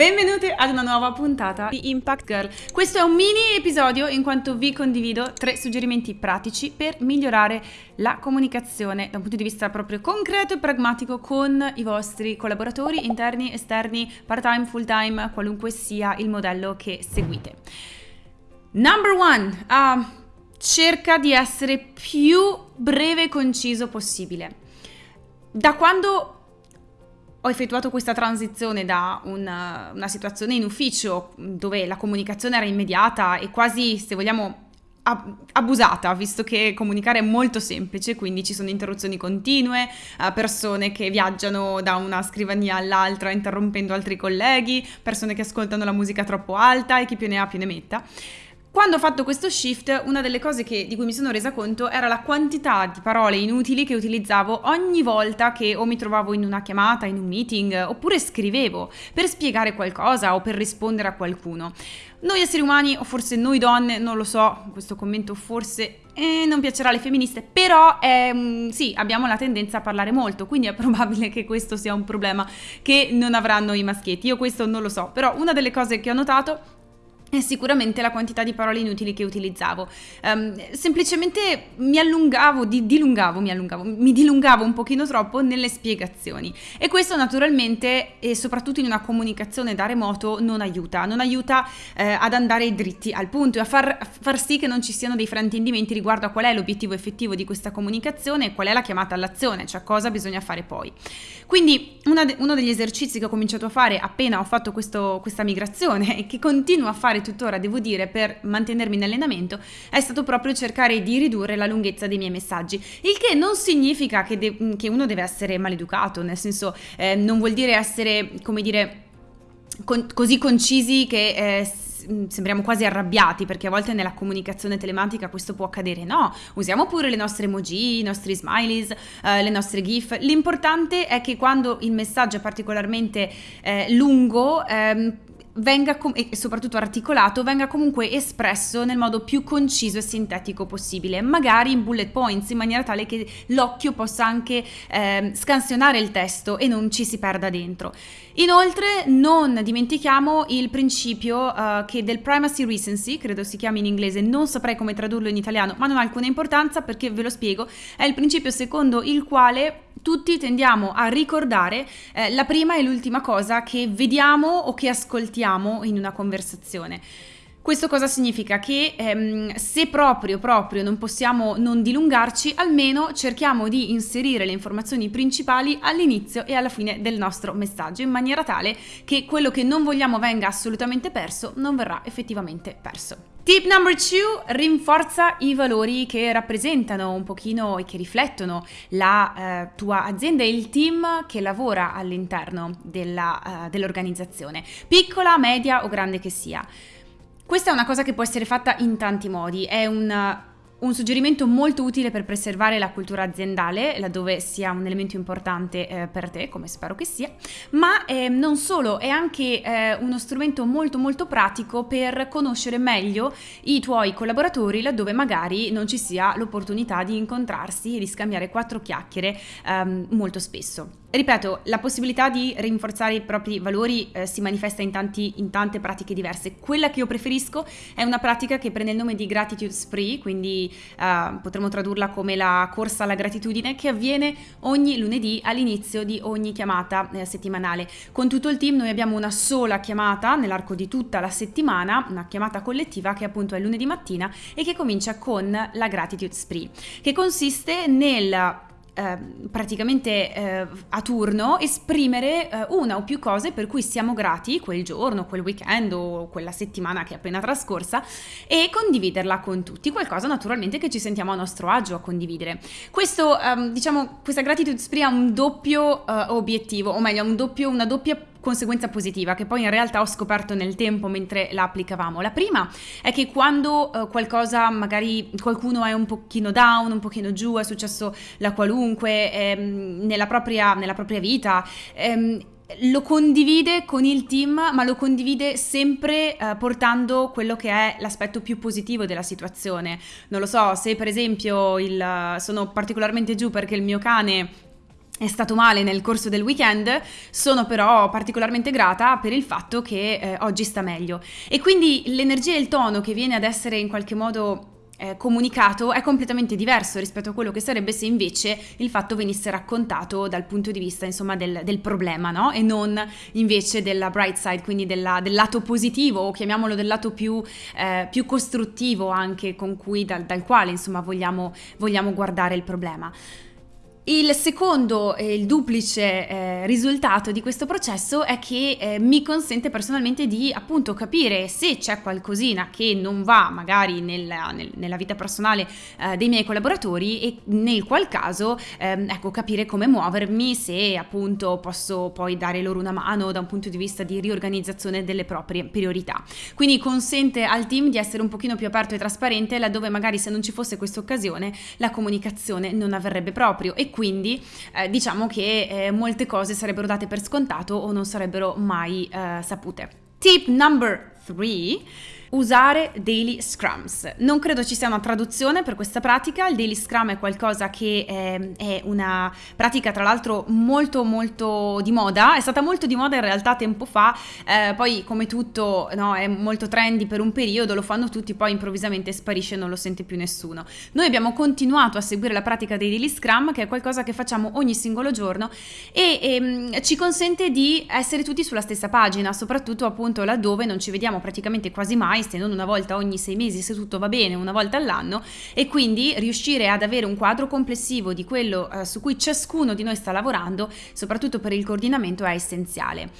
Benvenuti ad una nuova puntata di Impact Girl. Questo è un mini episodio in quanto vi condivido tre suggerimenti pratici per migliorare la comunicazione da un punto di vista proprio concreto e pragmatico con i vostri collaboratori interni, esterni, part-time, full-time, qualunque sia il modello che seguite. Number one, uh, cerca di essere più breve e conciso possibile. Da quando ho effettuato questa transizione da una, una, situazione in ufficio dove la comunicazione era immediata e quasi, se vogliamo, abusata, visto che comunicare è molto semplice, quindi ci sono interruzioni continue, eh, persone che viaggiano da una scrivania all'altra interrompendo altri colleghi, persone che ascoltano la musica troppo alta e chi più ne ha più ne metta. Quando ho fatto questo shift, una delle cose che, di cui mi sono resa conto era la quantità di parole inutili che utilizzavo ogni volta che o mi trovavo in una chiamata, in un meeting, oppure scrivevo per spiegare qualcosa o per rispondere a qualcuno. Noi esseri umani, o forse noi donne, non lo so, questo commento forse eh, non piacerà alle femministe, però eh, sì, abbiamo la tendenza a parlare molto, quindi è probabile che questo sia un problema che non avranno i maschietti. Io questo non lo so, però una delle cose che ho notato è sicuramente la quantità di parole inutili che utilizzavo. Um, semplicemente mi allungavo, di, dilungavo, mi allungavo, mi dilungavo un pochino troppo nelle spiegazioni. E questo naturalmente, e soprattutto in una comunicazione da remoto, non aiuta. Non aiuta eh, ad andare dritti al punto e a far, far, sì che non ci siano dei fraintendimenti riguardo a qual è l'obiettivo effettivo di questa comunicazione e qual è la chiamata all'azione, cioè cosa bisogna fare poi. Quindi de, uno degli esercizi che ho cominciato a fare appena ho fatto questo, questa migrazione e che continuo a fare tuttora, devo dire, per mantenermi in allenamento, è stato proprio cercare di ridurre la lunghezza dei miei messaggi. Il che non significa che, de- che uno deve essere maleducato, nel senso eh, non vuol dire essere, come dire, con- così concisi che... Eh, sembriamo quasi arrabbiati perché a volte nella comunicazione telematica questo può accadere. No, usiamo pure le nostre emoji, i nostri smileys, eh, le nostre GIF. L'importante è che quando il messaggio è particolarmente eh, lungo, ehm, venga e soprattutto articolato venga comunque espresso nel modo più conciso e sintetico possibile, magari in bullet points in maniera tale che l'occhio possa anche eh, scansionare il testo e non ci si perda dentro. Inoltre non dimentichiamo il principio uh, che del primacy recency, credo si chiami in inglese, non saprei come tradurlo in italiano, ma non ha alcuna importanza perché ve lo spiego, è il principio secondo il quale tutti tendiamo a ricordare eh, la prima e l'ultima cosa che vediamo o che ascoltiamo in una conversazione. Questo cosa significa? Che ehm, se proprio, proprio non possiamo non dilungarci, almeno cerchiamo di inserire le informazioni principali all'inizio e alla fine del nostro messaggio, in maniera tale che quello che non vogliamo venga assolutamente perso non verrà effettivamente perso. Tip number two, rinforza i valori che rappresentano un pochino e che riflettono la eh, tua azienda e il team che lavora all'interno uh, dell'organizzazione, piccola, media o grande che sia. Questa è una cosa che può essere fatta in tanti modi, è un un suggerimento molto utile per preservare la cultura aziendale, laddove sia un elemento importante eh, per te, come spero che sia, ma eh, non solo, è anche eh, uno strumento molto molto pratico per conoscere meglio i tuoi collaboratori, laddove magari non ci sia l'opportunità di incontrarsi e di scambiare quattro chiacchiere ehm, molto spesso. Ripeto, la possibilità di rinforzare i propri valori eh, si manifesta in, tanti, in, tante pratiche diverse. Quella che io preferisco è una pratica che prende il nome di Gratitude Spree, quindi eh, potremmo tradurla come la corsa alla gratitudine, che avviene ogni lunedì all'inizio di ogni chiamata eh, settimanale. Con tutto il team noi abbiamo una sola chiamata nell'arco di tutta la settimana, una chiamata collettiva che appunto è lunedì mattina e che comincia con la Gratitude Spree, che consiste nel Ehm, praticamente eh, a turno esprimere eh, una o più cose per cui siamo grati quel giorno, quel weekend o quella settimana che è appena trascorsa e condividerla con tutti, qualcosa naturalmente che ci sentiamo a nostro agio a condividere. Questo, ehm, diciamo, questa gratitude spree ha un doppio eh, obiettivo, o meglio, un doppio, una doppia conseguenza positiva che poi in realtà ho scoperto nel tempo mentre la applicavamo. La prima è che quando uh, qualcosa, magari qualcuno è un pochino down, un pochino giù, è successo la qualunque ehm, nella, propria, nella, propria, vita, ehm, lo condivide con il team, ma lo condivide sempre uh, portando quello che è l'aspetto più positivo della situazione. Non lo so, se per esempio il, sono particolarmente giù perché il mio cane è stato male nel corso del weekend, sono però particolarmente grata per il fatto che eh, oggi sta meglio. E quindi l'energia e il tono che viene ad essere in qualche modo eh, comunicato è completamente diverso rispetto a quello che sarebbe se invece il fatto venisse raccontato dal punto di vista insomma del, del problema no? e non invece della bright side quindi della, del lato positivo o chiamiamolo del lato più, eh, più costruttivo anche con cui dal, dal quale insomma vogliamo, vogliamo guardare il problema. Il secondo e il duplice eh, risultato di questo processo è che eh, mi consente personalmente di appunto capire se c'è qualcosina che non va magari nella, nel, nella vita personale eh, dei miei collaboratori e nel qual caso ehm, ecco capire come muovermi se appunto posso poi dare loro una mano da un punto di vista di riorganizzazione delle proprie priorità. Quindi consente al team di essere un pochino più aperto e trasparente laddove magari se non ci fosse questa occasione la comunicazione non avverrebbe proprio e quindi eh, diciamo che eh, molte cose sarebbero date per scontato o non sarebbero mai eh, sapute. Tip number 3 usare daily scrums. Non credo ci sia una traduzione per questa pratica, il daily scrum è qualcosa che è, ehm, è, una pratica tra l'altro molto molto di moda, è stata molto di moda in realtà tempo fa, eh, poi come tutto no, è molto trendy per un periodo, lo fanno tutti, poi improvvisamente sparisce e non lo sente più nessuno. Noi abbiamo continuato a seguire la pratica dei daily scrum che è qualcosa che facciamo ogni singolo giorno e, e ehm, ci consente di essere tutti sulla stessa pagina, soprattutto appunto laddove non ci vediamo praticamente quasi mai, se non una volta ogni sei mesi, se tutto va bene, una volta all'anno, e quindi riuscire ad avere un quadro complessivo di quello eh, su cui ciascuno di noi sta lavorando, soprattutto per il coordinamento, è essenziale.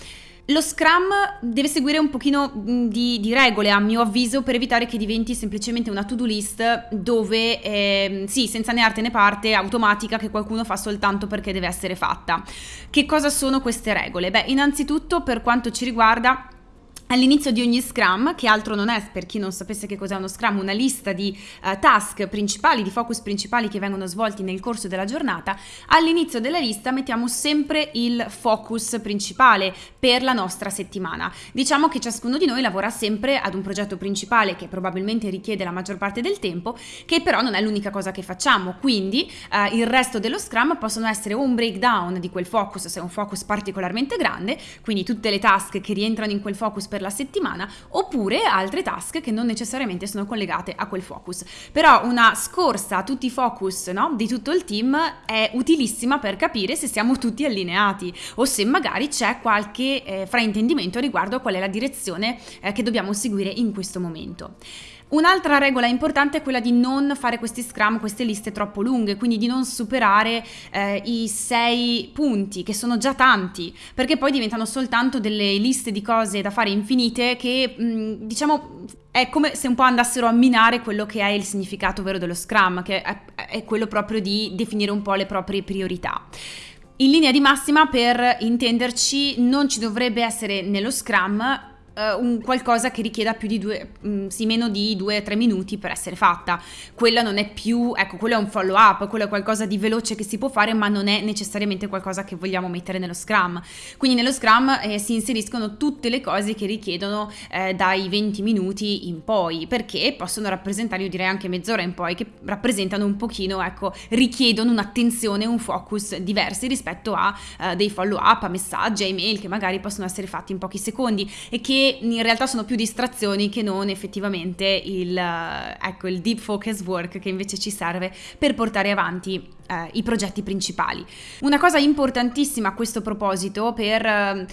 Lo Scrum deve seguire un pochino di, di, regole, a mio avviso, per evitare che diventi semplicemente una to-do list dove, eh, sì, senza né arte né parte, automatica, che qualcuno fa soltanto perché deve essere fatta. Che cosa sono queste regole? Beh, innanzitutto, per quanto ci riguarda, All'inizio di ogni Scrum, che altro non è, per chi non sapesse che cos'è uno Scrum, una lista di uh, task principali, di focus principali che vengono svolti nel corso della giornata, all'inizio della lista mettiamo sempre il focus principale per la nostra settimana. Diciamo che ciascuno di noi lavora sempre ad un progetto principale che probabilmente richiede la maggior parte del tempo, che però non è l'unica cosa che facciamo, quindi uh, il resto dello Scrum possono essere un breakdown di quel focus, se è un focus particolarmente grande, quindi tutte le task che rientrano in quel focus per per la settimana oppure altre task che non necessariamente sono collegate a quel focus. Però una scorsa a tutti i focus no, di tutto il team è utilissima per capire se siamo tutti allineati o se magari c'è qualche eh, fraintendimento riguardo a qual è la direzione eh, che dobbiamo seguire in questo momento. Un'altra regola importante è quella di non fare questi scrum, queste liste troppo lunghe, quindi di non superare eh, i sei punti, che sono già tanti, perché poi diventano soltanto delle liste di cose da fare infinite che, mh, mm, diciamo, è come se un po' andassero a minare quello che è il significato vero dello scrum, che è, è quello proprio di definire un po' le proprie priorità. In linea di massima, per intenderci, non ci dovrebbe essere nello Scrum un qualcosa che richieda più di due, mm, sì, meno di due o tre minuti per essere fatta. Quella non è più, ecco, quello è un follow up, quello è qualcosa di veloce che si può fare, ma non è necessariamente qualcosa che vogliamo mettere nello Scrum. Quindi nello Scrum eh, si inseriscono tutte le cose che richiedono eh, dai 20 minuti in poi, perché possono rappresentare, io direi anche mezz'ora in poi, che rappresentano un pochino, ecco, richiedono un'attenzione, un focus diversi rispetto a eh, dei follow up, a messaggi, a email che magari possono essere fatti in pochi secondi e che in realtà sono più distrazioni che non effettivamente il, eh, ecco, il deep focus work che invece ci serve per portare avanti eh, i progetti principali. Una cosa importantissima a questo proposito per... Eh,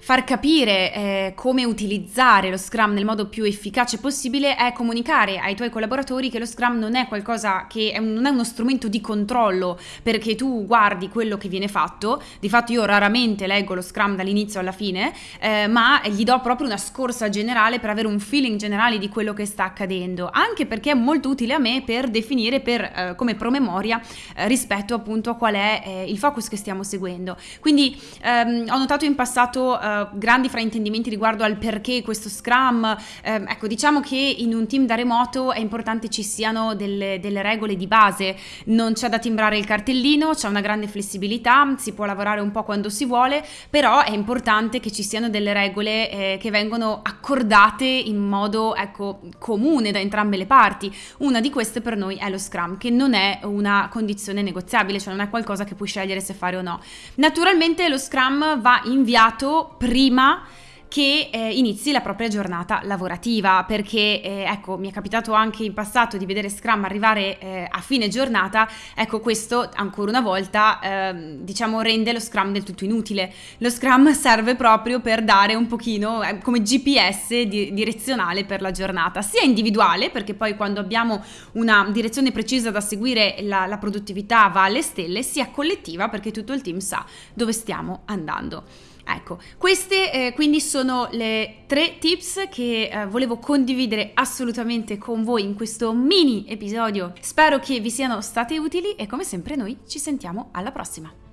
far capire eh, come utilizzare lo Scrum nel modo più efficace possibile è comunicare ai tuoi collaboratori che lo Scrum non è qualcosa che è un, non è uno strumento di controllo perché tu guardi quello che viene fatto. Di fatto io raramente leggo lo Scrum dall'inizio alla fine, eh, ma gli do proprio una scorsa generale per avere un feeling generale di quello che sta accadendo, anche perché è molto utile a me per definire per, eh, come promemoria eh, rispetto appunto a qual è eh, il focus che stiamo seguendo. Quindi ehm, ho notato in passato uh, grandi fraintendimenti riguardo al perché questo Scrum. Eh, ecco, diciamo che in un team da remoto è importante ci siano delle, delle regole di base, non c'è da timbrare il cartellino, c'è una grande flessibilità, si può lavorare un po' quando si vuole, però è importante che ci siano delle regole eh, che vengono accordate in modo ecco, comune da entrambe le parti. Una di queste per noi è lo Scrum, che non è una condizione negoziabile, cioè non è qualcosa che puoi scegliere se fare o no. Naturalmente lo Scrum va inviato prima che eh, inizi la propria giornata lavorativa perché eh, ecco mi è capitato anche in passato di vedere Scrum arrivare eh, a fine giornata ecco questo ancora una volta ehm, diciamo rende lo Scrum del tutto inutile. Lo Scrum serve proprio per dare un pochino eh, come GPS di, direzionale per la giornata sia individuale perché poi quando abbiamo una direzione precisa da seguire la, la produttività va alle stelle sia collettiva perché tutto il team sa dove stiamo andando Ecco, queste eh, quindi sono le tre tips che eh, volevo condividere assolutamente con voi in questo mini episodio. Spero che vi siano state utili e come sempre noi ci sentiamo alla prossima.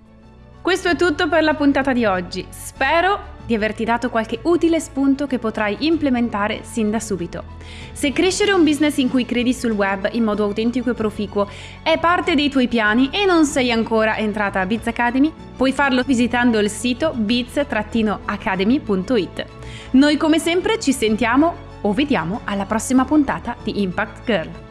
Questo è tutto per la puntata di oggi. Spero di averti dato qualche utile spunto che potrai implementare sin da subito. Se crescere un business in cui credi sul web in modo autentico e proficuo è parte dei tuoi piani e non sei ancora entrata a Biz Academy, puoi farlo visitando il sito biz-academy.it. Noi come sempre ci sentiamo o vediamo alla prossima puntata di Impact Girl.